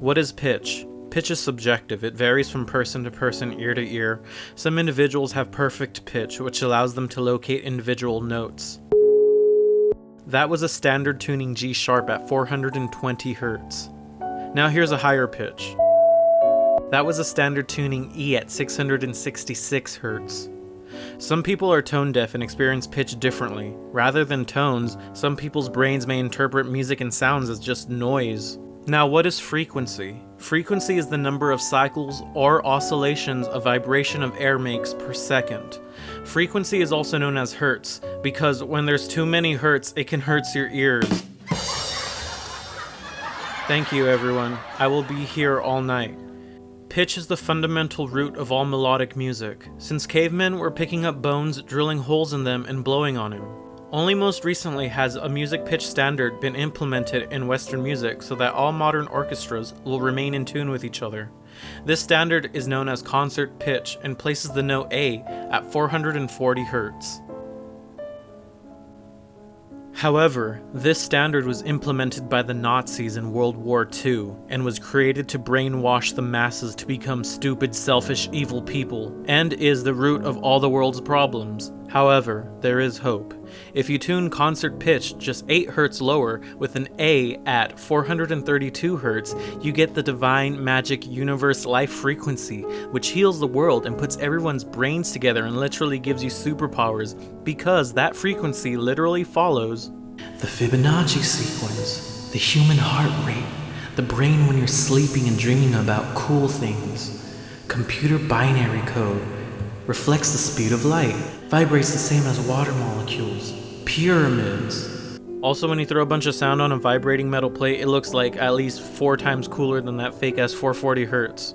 What is pitch? Pitch is subjective. It varies from person to person, ear to ear. Some individuals have perfect pitch, which allows them to locate individual notes. That was a standard tuning G sharp at 420 Hz. Now here's a higher pitch. That was a standard tuning E at 666 Hz. Some people are tone deaf and experience pitch differently. Rather than tones, some people's brains may interpret music and sounds as just noise. Now what is frequency? Frequency is the number of cycles or oscillations a vibration of air makes per second. Frequency is also known as hertz, because when there's too many hertz, it can hurt your ears. Thank you everyone, I will be here all night. Pitch is the fundamental root of all melodic music, since cavemen were picking up bones, drilling holes in them, and blowing on him. Only most recently has a music pitch standard been implemented in Western music so that all modern orchestras will remain in tune with each other. This standard is known as concert pitch and places the note A at 440 Hz. However, this standard was implemented by the Nazis in World War II and was created to brainwash the masses to become stupid, selfish, evil people, and is the root of all the world's problems. However, there is hope. If you tune concert pitch just 8 Hz lower with an A at 432 Hz, you get the divine magic universe life frequency, which heals the world and puts everyone's brains together and literally gives you superpowers, because that frequency literally follows the Fibonacci sequence, the human heart rate, the brain when you're sleeping and dreaming about cool things, computer binary code, reflects the speed of light, vibrates the same as water molecules, pyramids. Also, when you throw a bunch of sound on a vibrating metal plate, it looks like at least four times cooler than that fake ass 440 hertz.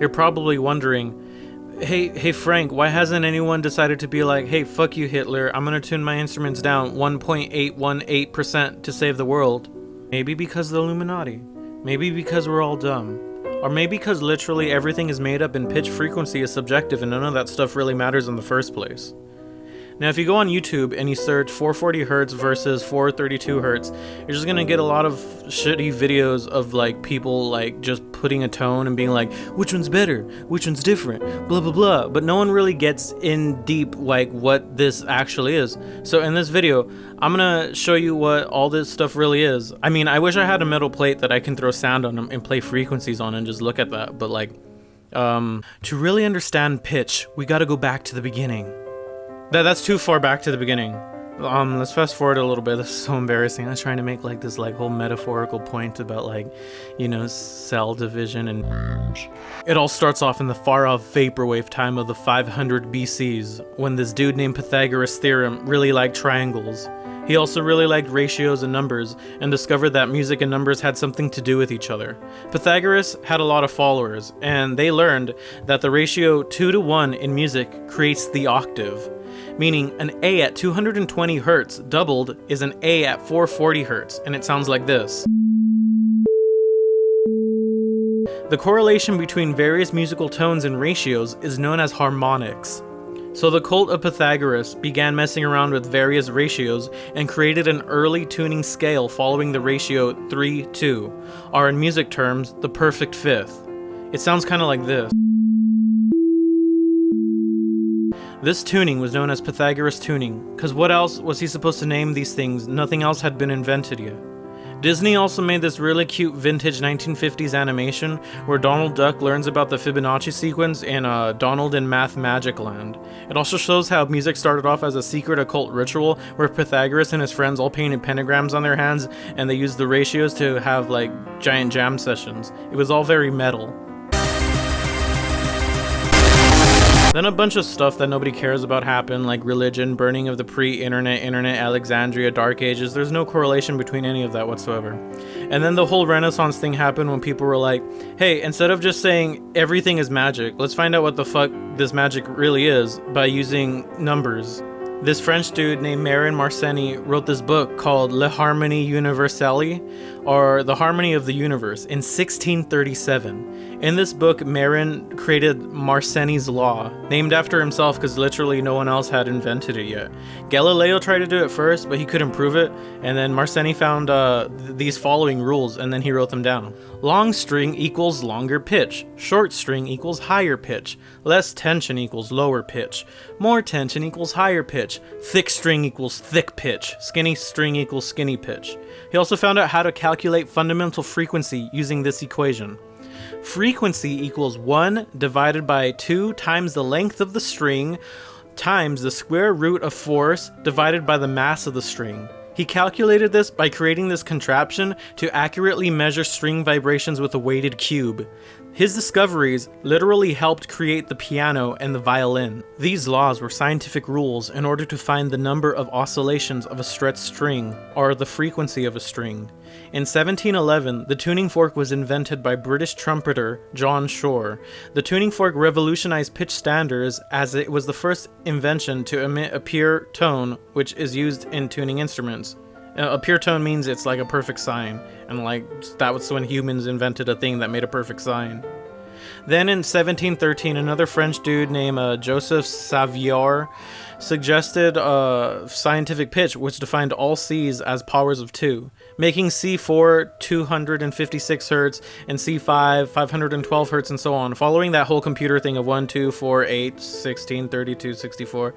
You're probably wondering, hey, hey Frank, why hasn't anyone decided to be like, hey, fuck you Hitler, I'm gonna tune my instruments down 1.818% to save the world? Maybe because the Illuminati. Maybe because we're all dumb. Or maybe because literally everything is made up and pitch frequency is subjective and none of that stuff really matters in the first place. Now, if you go on YouTube and you search 440 Hz versus 432 Hz, you're just gonna get a lot of shitty videos of like people like just putting a tone and being like, which one's better, which one's different, blah blah blah. But no one really gets in deep like what this actually is. So in this video, I'm gonna show you what all this stuff really is. I mean, I wish I had a metal plate that I can throw sound on and play frequencies on and just look at that. But like, um, to really understand pitch, we gotta go back to the beginning. That that's too far back to the beginning. Um, let's fast forward a little bit. This is so embarrassing. I was trying to make like this like whole metaphorical point about like, you know, cell division and it all starts off in the far off vaporwave time of the 500 BCs when this dude named Pythagoras theorem really liked triangles. He also really liked ratios and numbers and discovered that music and numbers had something to do with each other. Pythagoras had a lot of followers and they learned that the ratio 2 to 1 in music creates the octave meaning an A at 220 Hz doubled is an A at 440 Hz, and it sounds like this. The correlation between various musical tones and ratios is known as harmonics. So the cult of Pythagoras began messing around with various ratios and created an early tuning scale following the ratio 3-2, or in music terms, the perfect fifth. It sounds kind of like this. This tuning was known as Pythagoras tuning, because what else was he supposed to name these things? Nothing else had been invented yet. Disney also made this really cute vintage 1950s animation where Donald Duck learns about the Fibonacci sequence in uh, Donald in Mathmagic Land. It also shows how music started off as a secret occult ritual where Pythagoras and his friends all painted pentagrams on their hands and they used the ratios to have like giant jam sessions. It was all very metal. Then a bunch of stuff that nobody cares about happened, like religion, burning of the pre-internet, internet, Alexandria, dark ages. There's no correlation between any of that whatsoever. And then the whole renaissance thing happened when people were like, hey, instead of just saying everything is magic, let's find out what the fuck this magic really is by using numbers. This French dude named Marin Mersenne wrote this book called Le Harmonie Universelle, or The Harmony of the Universe, in 1637. In this book, Marin created Mersenne's Law, named after himself because literally no one else had invented it yet. Galileo tried to do it first, but he couldn't prove it, and then Mersenne found uh, th- these following rules, and then he wrote them down. Long string equals longer pitch. Short string equals higher pitch. Less tension equals lower pitch. More tension equals higher pitch. Thick string equals thick pitch. Skinny string equals skinny pitch. He also found out how to calculate fundamental frequency using this equation. Frequency equals 1 divided by 2 times the length of the string times the square root of force divided by the mass of the string. He calculated this by creating this contraption to accurately measure string vibrations with a weighted cube. His discoveries literally helped create the piano and the violin. These laws were scientific rules in order to find the number of oscillations of a stretched string, or the frequency of a string. In 1711, the tuning fork was invented by British trumpeter John Shore. The tuning fork revolutionized pitch standards as it was the first invention to emit a pure tone, which is used in tuning instruments. Uh, a pure tone means it's like a perfect sine, and like that was when humans invented a thing that made a perfect sine. Then in 1713, another French dude named uh, Joseph Sauveur suggested a scientific pitch which defined all Cs as powers of 2, making C4 256 hertz and C5 512 hertz and so on, following that whole computer thing of 1, 2, 4, 8, 16, 32, 64.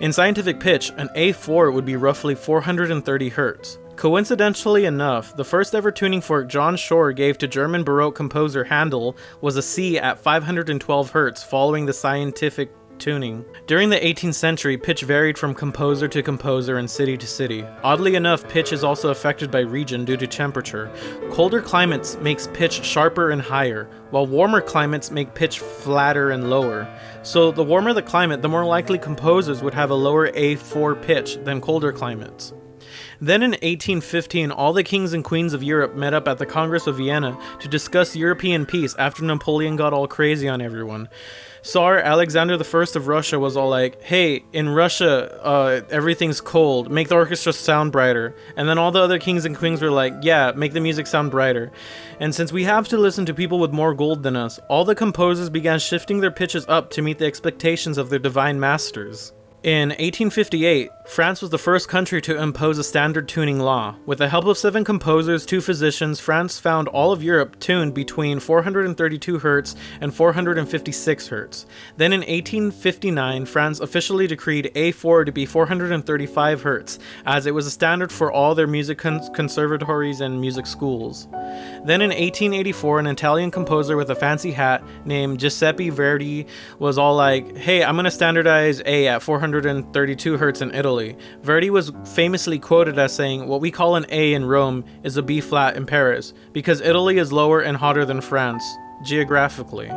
In scientific pitch, an A4 would be roughly 430 Hz. Coincidentally enough, the first ever tuning fork John Shore gave to German Baroque composer Handel was a C at 512 Hz following the scientific tuning. During the 18th century, pitch varied from composer to composer and city to city. Oddly enough, pitch is also affected by region due to temperature. Colder climates makes pitch sharper and higher, while warmer climates make pitch flatter and lower. So the warmer the climate, the more likely composers would have a lower A4 pitch than colder climates. Then in 1815, all the kings and queens of Europe met up at the Congress of Vienna to discuss European peace after Napoleon got all crazy on everyone. Tsar Alexander I of Russia was all like, hey, in Russia, uh, everything's cold, make the orchestra sound brighter. And then all the other kings and queens were like, yeah, make the music sound brighter. And since we have to listen to people with more gold than us, all the composers began shifting their pitches up to meet the expectations of their divine masters. In 1858, France was the first country to impose a standard tuning law. With the help of seven composers, two physicians, France found all of Europe tuned between 432 Hz and 456 Hz. Then in 1859, France officially decreed A4 to be 435 Hz, as it was a standard for all their music cons- conservatories and music schools. Then in 1884, an Italian composer with a fancy hat named Giuseppe Verdi was all like, hey, I'm gonna standardize A at 400 132 Hz in Italy. Verdi was famously quoted as saying, What we call an A in Rome is a B flat in Paris, because Italy is lower and hotter than France geographically.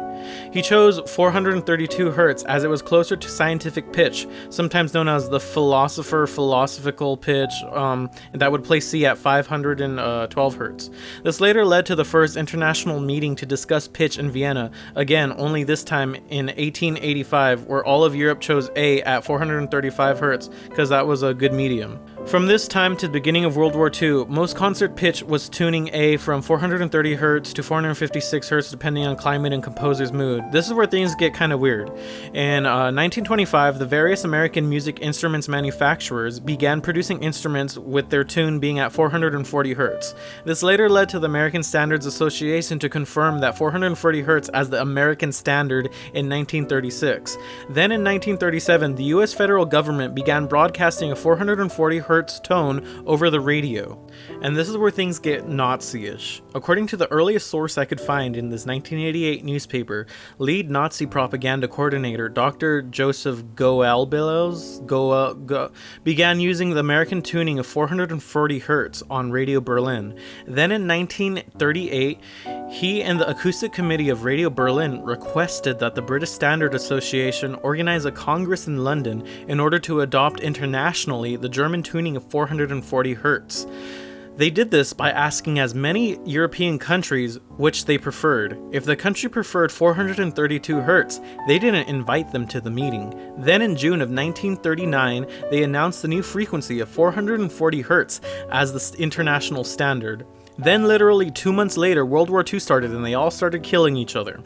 He chose 432 Hz as it was closer to scientific pitch, sometimes known as the philosopher philosophical pitch, um, that would place C at 512 Hz. This later led to the first international meeting to discuss pitch in Vienna, again, only this time in 1885, where all of Europe chose A at 435 Hz, because that was a good medium. From this time to the beginning of World War II, most concert pitch was tuning A from 430 Hz to 456 Hz depending on climate and composer's mood. This is where things get kind of weird. In uh, 1925, the various American music instruments manufacturers began producing instruments with their tune being at 440 Hz. This later led to the American Standards Association to confirm that 440 Hz as the American standard in 1936. Then in 1937, the US federal government began broadcasting a 440 Hz tone over the radio. And this is where things get Nazi ish. According to the earliest source I could find in this 1988 newspaper, lead Nazi propaganda coordinator Dr. Joseph Goebbels Go, Go, began using the American tuning of 440 Hertz on Radio Berlin. Then in 1938, he and the Acoustic Committee of Radio Berlin requested that the British Standard Association organize a congress in London in order to adopt internationally the German tuning of 440 Hz. They did this by asking as many European countries which they preferred. If the country preferred 432 Hz, they didn't invite them to the meeting. Then in June of 1939, they announced the new frequency of 440 Hz as the international standard. Then, literally two months later, World War II started and they all started killing each other.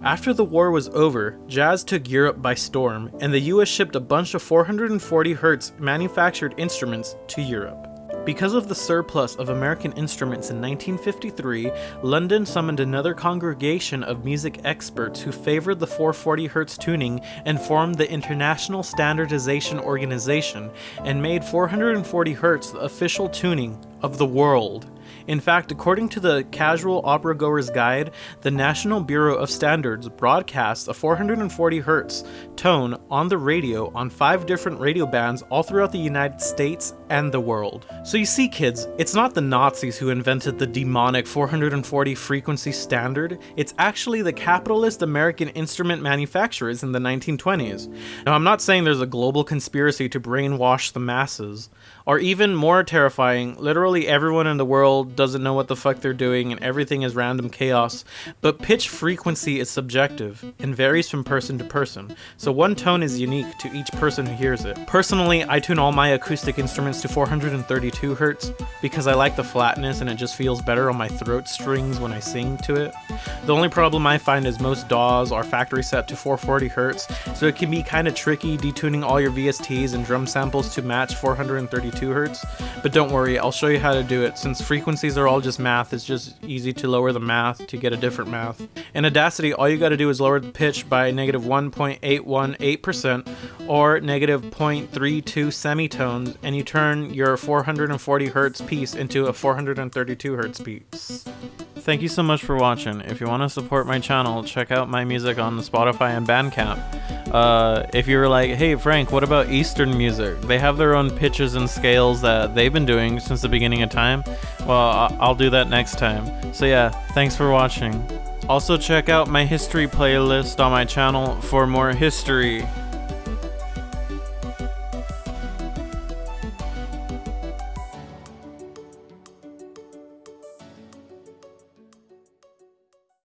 After the war was over, jazz took Europe by storm, and the US shipped a bunch of 440 Hz manufactured instruments to Europe. Because of the surplus of American instruments in 1953, London summoned another congregation of music experts who favored the 440 Hz tuning and formed the International Standardization Organization and made 440 Hz the official tuning of the world. In fact, according to the Casual Opera Goer's Guide, the National Bureau of Standards broadcasts a 440 Hz tone on the radio on five different radio bands all throughout the United States and the world. So you see, kids, it's not the Nazis who invented the demonic 440 frequency standard, it's actually the capitalist American instrument manufacturers in the 1920s. Now, I'm not saying there's a global conspiracy to brainwash the masses, or even more terrifying, literally everyone in the world doesn't know what the fuck they're doing and everything is random chaos. But pitch frequency is subjective and varies from person to person, so one tone is unique to each person who hears it. Personally, I tune all my acoustic instruments to 432 Hz because I like the flatness and it just feels better on my throat strings when I sing to it. The only problem I find is most DAWs are factory set to 440 Hz, so it can be kind of tricky detuning all your VSTs and drum samples to match 432 Hz. But don't worry, I'll show you how to do it. Since frequencies are all just math, it's just easy to lower the math to get a different math. In Audacity, all you gotta do is lower the pitch by negative 1.818% or negative 0.32 semitones, and you turn your 440 Hz piece into a 432 Hz piece. Thank you so much for watching. If you want to support my channel, check out my music on Spotify and Bandcamp. Uh, if you're like, hey Frank, what about Eastern music? They have their own pitches and scales that they've been doing since the beginning of time. Well, I'll do that next time. So yeah, thanks for watching. Also check out my history playlist on my channel for more history.